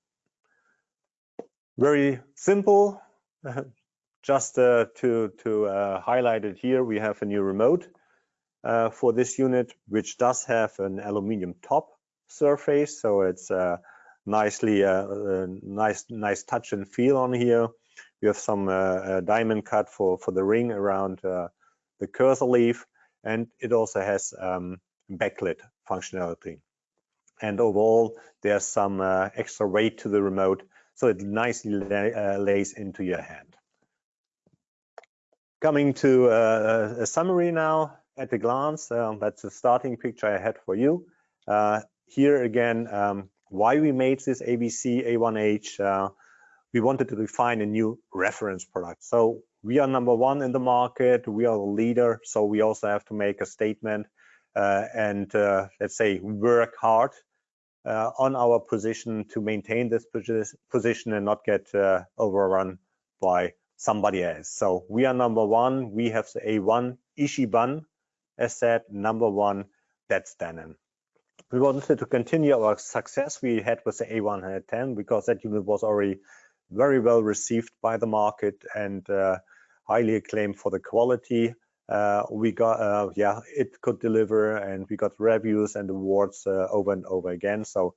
Very simple, just uh, to, to uh, highlight it here, we have a new remote uh, for this unit, which does have an aluminium top surface. So it's uh, nicely, uh, uh, nice, nice touch and feel on here. We have some diamond cut for, for the ring around the cursor leaf, and it also has um, backlit functionality. And overall, there's some extra weight to the remote, so it nicely lay, lays into your hand. Coming to uh, a summary now at a glance, uh, that's the starting picture I had for you. Uh, here again, um, why we made this AVC A1H, uh, we wanted to define a new reference product. So we are number one in the market, we are the leader, so we also have to make a statement uh, and uh, let's say work hard uh, on our position to maintain this position and not get overrun by somebody else. So we are number one. We have the A1 Ichiban as said, number one, that's Denon. We wanted to continue our success we had with the A110 because that unit was already very well received by the market and uh, highly acclaimed for the quality. Uh, we got, uh, yeah, it could deliver and we got reviews and awards uh, over and over again. So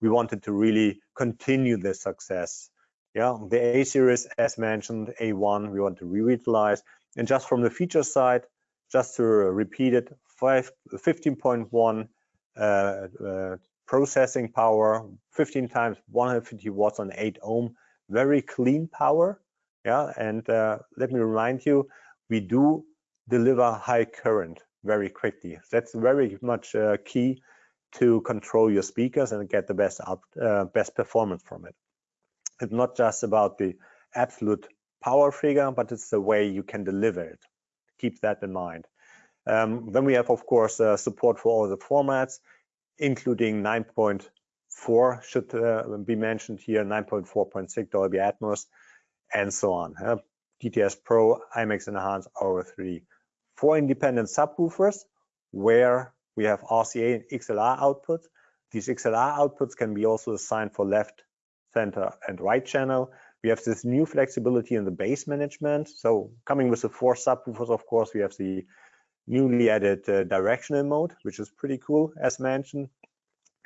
we wanted to really continue this success yeah, the A series, as mentioned, A1, we want to revitalize. And just from the feature side, just to repeat it, 15.1 uh, uh, processing power, 15 times 150 watts on 8 ohm, very clean power. Yeah, and uh, let me remind you, we do deliver high current very quickly. That's very much uh, key to control your speakers and get the best uh, best performance from it. It's not just about the absolute power figure, but it's the way you can deliver it. Keep that in mind. Um, then we have, of course, uh, support for all the formats, including 9.4 should uh, be mentioned here, 9.4.6 Dolby Atmos, and so on. Uh, DTS Pro, IMAX Enhanced, Auro 3D. Four independent subwoofers where we have RCA and XLR outputs. These XLR outputs can be also assigned for left center, and right channel. We have this new flexibility in the bass management. So coming with the four subwoofers, of course, we have the newly added uh, directional mode, which is pretty cool, as mentioned.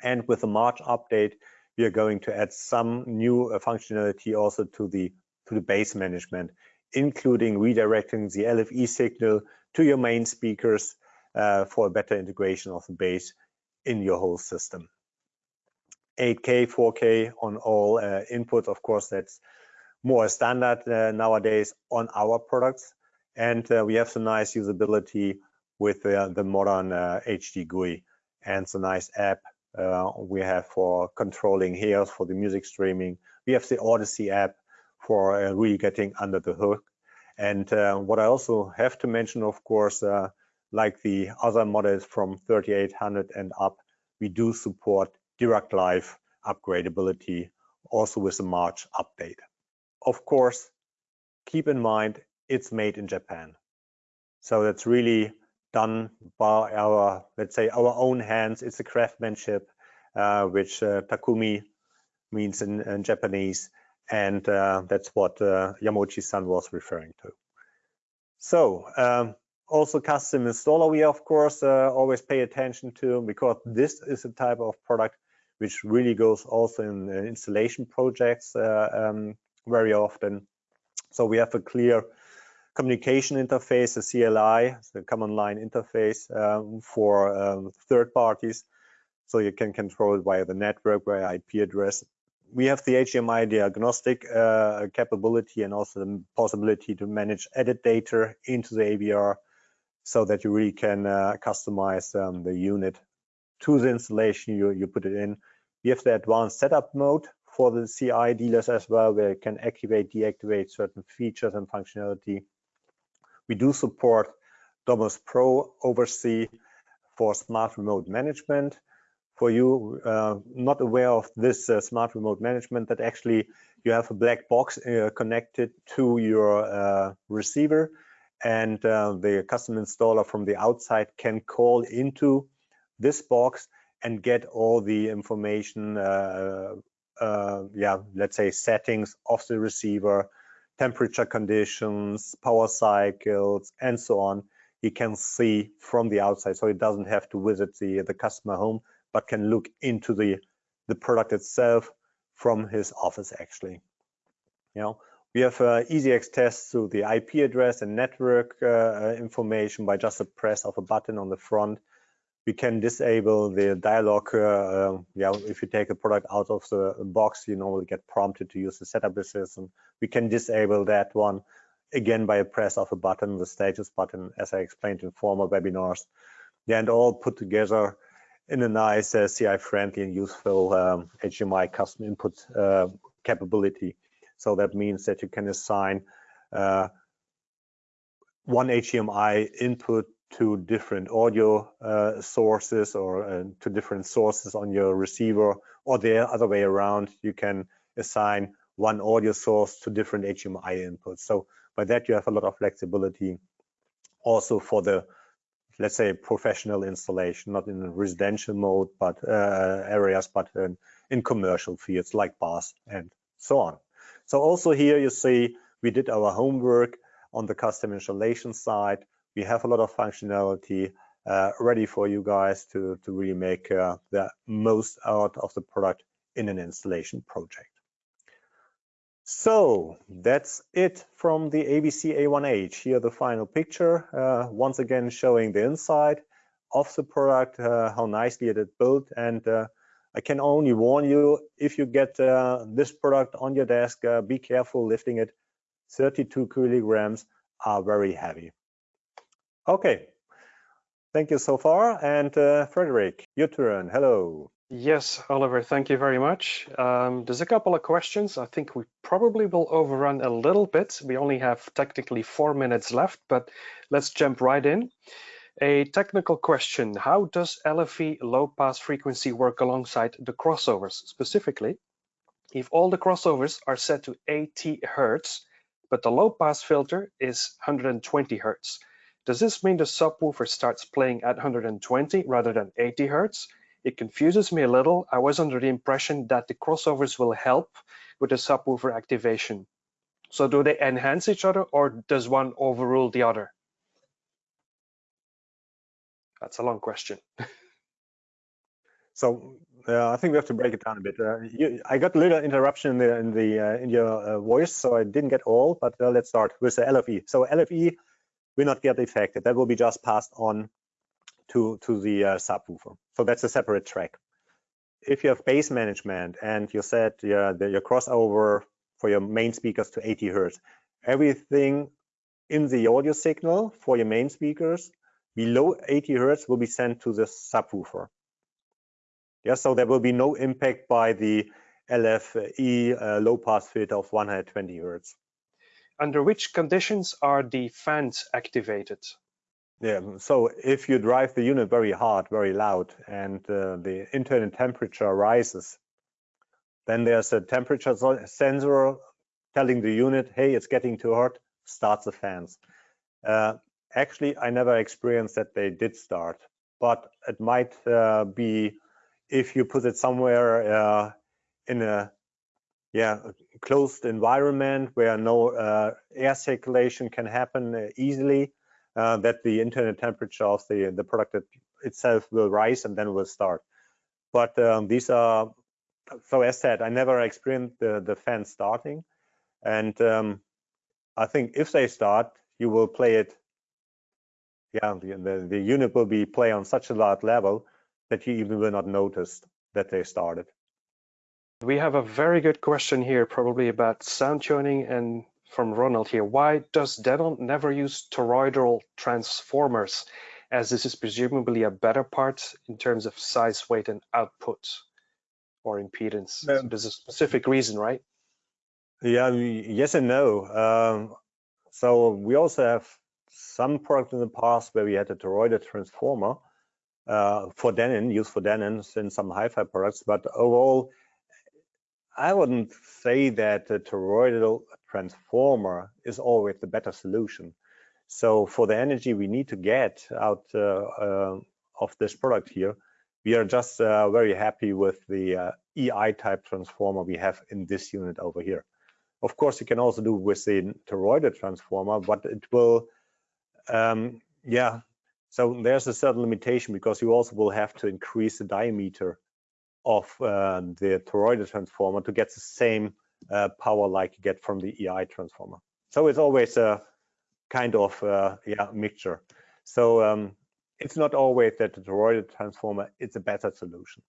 And with the March update, we are going to add some new uh, functionality also to the to the bass management, including redirecting the LFE signal to your main speakers uh, for a better integration of the bass in your whole system. 8K, 4K on all uh, inputs. Of course, that's more standard uh, nowadays on our products. And uh, we have some nice usability with uh, the modern HD uh, GUI and the nice app we have for controlling here for the music streaming. We have the Audyssey app for really getting under the hood. And what I also have to mention, of course, like the other models from 3800 and up, we do support Dirac Live upgradability also with the March update. Of course, keep in mind it's made in Japan. So that's really done by our, let's say, our own hands. It's a craftsmanship, uh, which uh, Takumi means in, in Japanese. And uh, that's what uh, Yamauchi-san was referring to. So um, also custom installer we of course uh, always pay attention to because this is a type of product which really goes also in installation projects uh, um, very often. So we have a clear communication interface, a CLI, the command line interface um, for um, third parties. So you can control it via the network, via IP address. We have the HDMI diagnostic uh, capability and also the possibility to manage EDID data into the AVR so that you really can uh, customize um, the unit to the installation you, you put it in. We have the advanced setup mode for the CI dealers as well, where you can activate, deactivate certain features and functionality. We do support Domotz Pro OvrC for smart remote management for you uh, not aware of this uh, smart remote management that actually you have a black box uh, connected to your uh, receiver and uh, the custom installer from the outside can call into this box and get all the information uh, yeah let's say settings of the receiver temperature conditions power cycles and so on. He can see from the outside so he doesn't have to visit the the customer home but can look into the, the product itself from his office actually. You know, we have uh, easy access to the IP address and network uh, uh, information by just a press of a button on the front. We can disable the dialog. Uh, uh, yeah, if you take a product out of the box, you normally get prompted to use the setup system. We can disable that one again by a press of a button, the status button, as I explained in former webinars. Yeah, and all put together in a nice uh, CI-friendly and useful um, HDMI custom input uh, capability. So that means that you can assign uh, one HDMI input to different audio uh, sources or uh, to different sources on your receiver, or the other way around, you can assign one audio source to different HDMI inputs. So by that, you have a lot of flexibility also for the let's say professional installation, not in residential mode, but uh, areas, but in, in commercial fields like bars and so on. So also here you see we did our homework on the custom installation side. We have a lot of functionality uh, ready for you guys to, to really make uh, the most out of the product in an installation project. So that's it from the AVC A1H. Here the final picture, uh, once again showing the inside of the product, uh, how nicely it is built. And uh, I can only warn you, if you get uh, this product on your desk, uh, be careful lifting it. 32 kilograms are very heavy. Okay, thank you so far. And uh, Frederick, your turn, hello. Yes, Oliver, thank you very much. Um, there's a couple of questions. I think we probably will overrun a little bit. We only have technically four minutes left, but let's jump right in. A technical question, how does LFE low pass frequency work alongside the crossovers? Specifically, if all the crossovers are set to 80 Hertz, but the low pass filter is 120 Hertz, does this mean the subwoofer starts playing at 120 rather than 80 Hertz? It confuses me a little. I was under the impression that the crossovers will help with the subwoofer activation. So do they enhance each other or does one overrule the other? That's a long question. so uh, I think we have to break it down a bit. Uh, you, I got a little interruption in, the, in, the, uh, in your uh, voice, so I didn't get all, but uh, let's start with the LFE. So LFE will not get affected. That will be just passed on to, to the uh, subwoofer. So that's a separate track. If you have bass management and you set your, the, your crossover for your main speakers to 80 Hertz, everything in the audio signal for your main speakers below 80 Hertz will be sent to the subwoofer. Yeah, so there will be no impact by the LFE uh, low pass filter of 120 Hertz. Under which conditions are the fans activated? Yeah, so if you drive the unit very hard, very loud, and uh, the internal temperature rises, then there's a temperature sensor telling the unit, hey, it's getting too hot, start the fans. Uh, actually, I never experienced that they did start, but it might uh, be if you put it somewhere uh, in a yeah closed environment where no uh, air circulation can happen uh, easily, uh, that the internal temperature of the, the product itself will rise and then will start. But um, these are, so as said, I never experienced the, the fan starting. And um, I think if they start, you will play it, yeah, the, the, unit will be play on such a large level that you even will not notice that they started. We have a very good question here, probably about sound tuning and from Ronald here. Why does Denon never use toroidal transformers, as this is presumably a better part in terms of size, weight, and output or impedance? Um, so there's a specific reason, right? Yeah, yes and no. Um, so we also have some product in the past where we had a toroidal transformer, uh, for Denon, used for Denon in some hi-fi products, but overall, I wouldn't say that a toroidal transformer is always the better solution. So for the energy we need to get out uh, uh, of this product here, we are just uh, very happy with the uh, EI type transformer we have in this unit over here. Of course, you can also do with the toroidal transformer, but it will, um, yeah, so there's a certain limitation because you also will have to increase the diameter of uh, the toroidal transformer to get the same uh, power like you get from the EI transformer. So it's always a kind of uh, yeah mixture. So um, it's not always that the toroidal transformer is a better solution.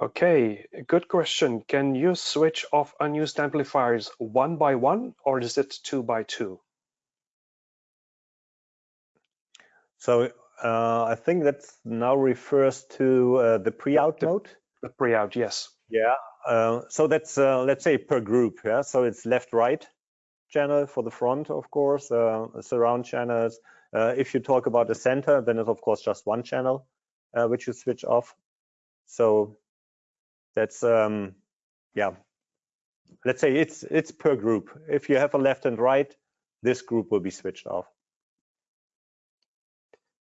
Okay, good question. Can you switch off unused amplifiers one by one or is it two by two? So uh, I think that now refers to uh, the pre-out mode. The pre-out, yes. Yeah. Uh, so that's uh, let's say per group. Yeah. So it's left-right channel for the front, of course. Uh, surround channels. Uh, if you talk about the center, then it's of course just one channel which you switch off. So that's um, yeah. Let's say it's it's per group. If you have a left and right, this group will be switched off.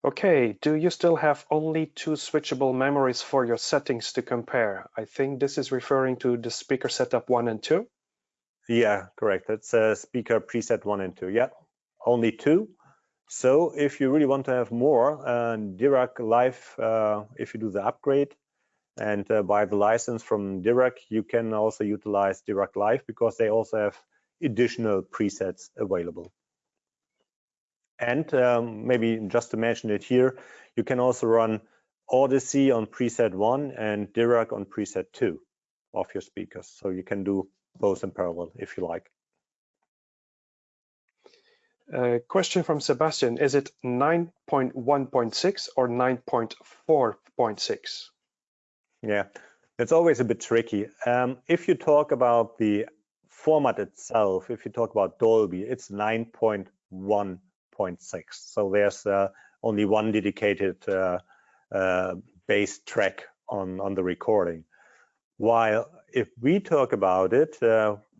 Okay, do you still have only two switchable memories for your settings to compare? I think this is referring to the speaker setup one and two. Yeah, correct. That's a speaker preset one and two. Yeah, only two. So if you really want to have more, uh, Dirac Live, uh, if you do the upgrade and uh, buy the license from Dirac, you can also utilize Dirac Live because they also have additional presets available. And um, maybe just to mention it here, you can also run Audyssey on preset one and Dirac on preset two of your speakers. So you can do both in parallel if you like. Uh, question from Sebastian, is it 9.1.6 or 9.4.6? Yeah, it's always a bit tricky. Um, if you talk about the format itself, if you talk about Dolby, it's 9.1 0.6. So there's uh, only one dedicated uh, uh, bass track on, on the recording. While if we talk about it,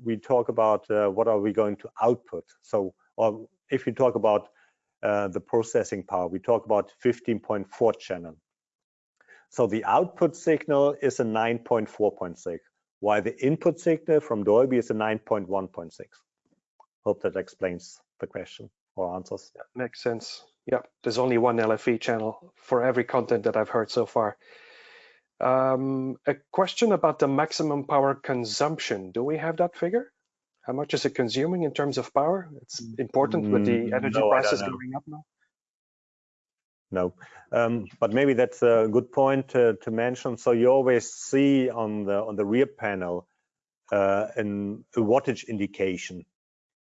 we talk about what are we going to output. So or if you talk about the processing power, we talk about 15.4 channel. So the output signal is a 9.4.6, while the input signal from Dolby is a 9.1.6. Hope that explains the question or answers. Yeah, makes sense. Yeah, there's only one LFE channel for every content that I've heard so far. Um, a question about the maximum power consumption. Do we have that figure? How much is it consuming in terms of power? It's important with the mm, energy no, prices going up now. No, um, but maybe that's a good point to, to, mention. So you always see on the on the rear panel uh, an, a wattage indication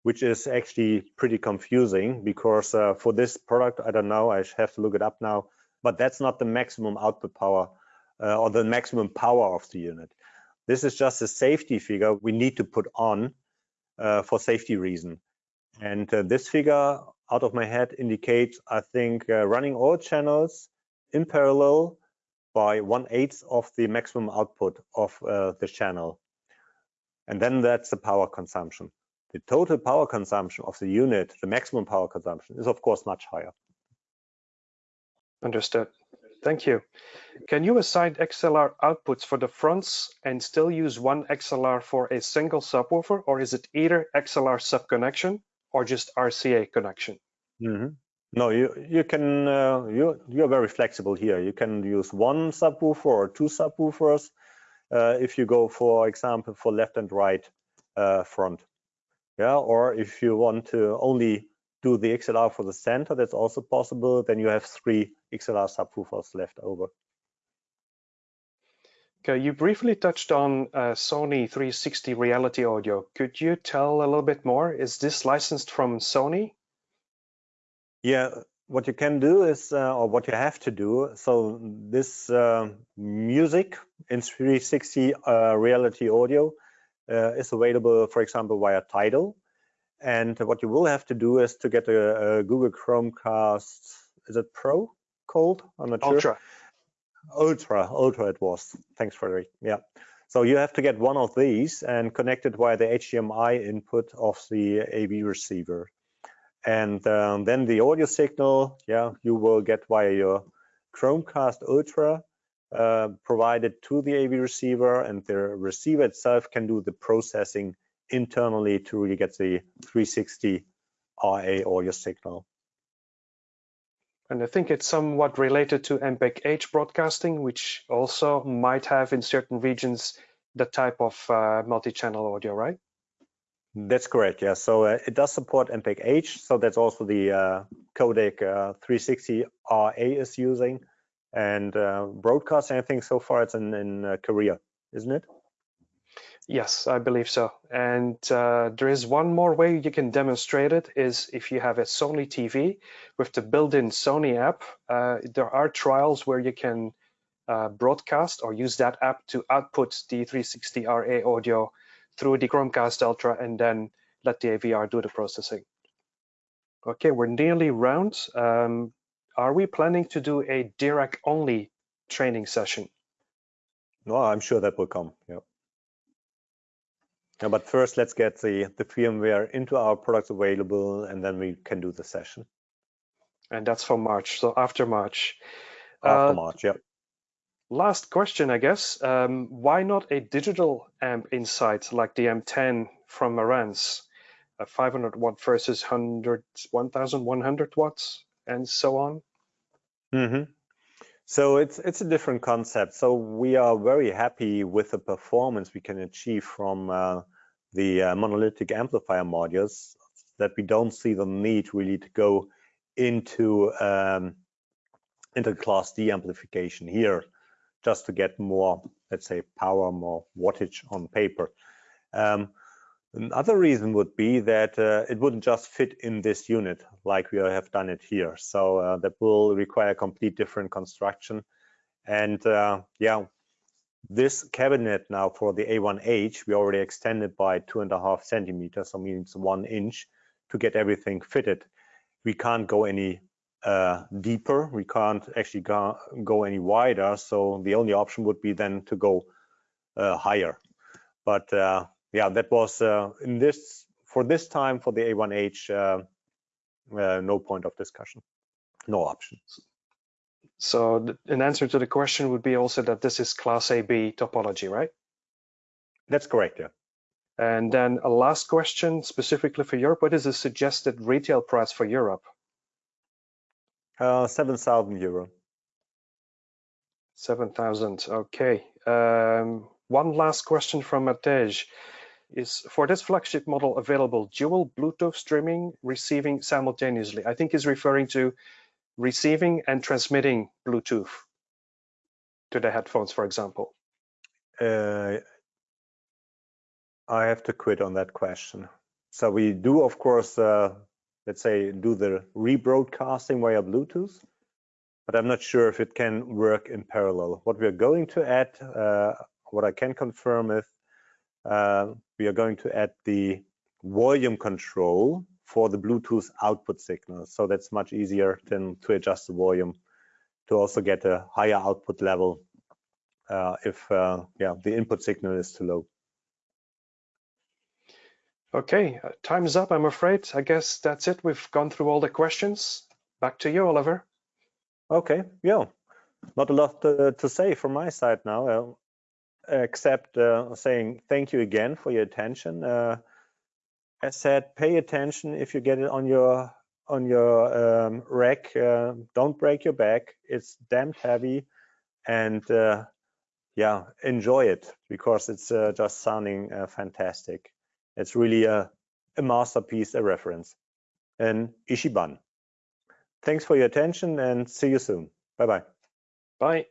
which is actually pretty confusing because uh, for this product, I don't know, I have to look it up now, but that's not the maximum output power uh, or the maximum power of the unit. This is just a safety figure we need to put on uh, for safety reason. And uh, this figure out of my head indicates, I think, uh, running all channels in parallel by one eighth of the maximum output of uh, the channel. And then that's the power consumption the total power consumption of the unit, the maximum power consumption, is of course much higher. Understood. Thank you. Can you assign XLR outputs for the fronts and still use one XLR for a single subwoofer, or is it either XLR sub connection or just RCA connection? Mm -hmm. No, you you can uh, you you're very flexible here. You can use one subwoofer or two subwoofers uh, if you go, for example, for left and right uh, front yeah or if you want to only do the XLR for the center that's also possible then you have three XLR subwoofers left over Okay, you briefly touched on uh, Sony 360 Reality Audio. Could you tell a little bit more? Is this licensed from Sony? Yeah, what you can do is, uh, or what you have to do, so this uh, music in 360 uh, Reality Audio is available, for example, via Tidal. And what you will have to do is to get a, a Google Chromecast is it Pro called? I'm not Ultra. sure. Ultra, Ultra it was. Thanks, Frederick. Yeah. So you have to get one of these and connect it via the HDMI input of the AV receiver. And um, then the audio signal, yeah, you will get via your Chromecast Ultra uh, provided to the AV receiver and the receiver itself can do the processing internally to really get the 360 RA audio signal. And I think it's somewhat related to MPEG-H broadcasting, which also might have in certain regions the type of uh, multi-channel audio, right? That's correct, yeah. So uh, it does support MPEG-H, so that's also the uh, codec 360RA uh, is using. And uh, think so far it's in, in uh, Korea, isn't it? Yes, I believe so. And uh, there is one more way you can demonstrate it is if you have a Sony TV with the built-in Sony app, uh, there are trials where you can uh, broadcast or use that app to output the 360 RA audio through the Chromecast Ultra and then let the AVR do the processing. Okay, we're nearly round. Um, are we planning to do a Dirac only training session? No, I'm sure that will come. Yeah. Yeah, but first, let's get the, the firmware into our products available, and then we can do the session. And that's for March, so after March. After uh, March, yeah. Last question, I guess. Um, why not a digital amp inside like the M10 from Marantz? A 500 watt versus 100, 1100 watts and so on? Mm -hmm. So it's it's a different concept. So we are very happy with the performance we can achieve from uh, the uh, monolithic amplifier modules that we don't see the need really to go into um, into class D amplification here just to get more, let's say, power, more wattage on paper. Um, Another reason would be that uh, it wouldn't just fit in this unit like we have done it here. So uh, that will require a complete different construction. And uh, yeah, this cabinet now for the A1H, we already extended by two and a half centimeters, so means one inch to get everything fitted. We can't go any uh, deeper. We can't actually go, go, any wider. So the only option would be then to go uh, higher. But uh, yeah, that was uh, in this for this time for the A1H, uh, uh, no point of discussion, no options. So an answer to the question would be also that this is Class AB topology, right? That's correct, yeah. And then a last question specifically for Europe, what is the suggested retail price for Europe? Uh, 7,000 euro. 7,000, okay. Um, one last question from Matej is for this flagship model available dual Bluetooth streaming, receiving simultaneously? I think he's referring to receiving and transmitting Bluetooth to the headphones, for example. Uh, I have to quit on that question. So we do, of course, uh, let's say, do the rebroadcasting via Bluetooth, but I'm not sure if it can work in parallel. What we're going to add, uh, what I can confirm is uh, we are going to add the volume control for the Bluetooth output signal. So that's much easier than to adjust the volume to also get a higher output level uh, if uh, yeah the input signal is too low. Okay, uh, time's up, I'm afraid. I guess that's it. We've gone through all the questions. Back to you, Oliver. Okay, yeah, not a lot to, to say from my side now. Except uh, saying thank you again for your attention. Uh, as said, pay attention if you get it on your on your um, rack. Uh, don't break your back. It's damned heavy, and uh, yeah, enjoy it because it's uh, just sounding fantastic. It's really a, a masterpiece, a reference. And Ichiban. Thanks for your attention and see you soon. Bye-bye. Bye.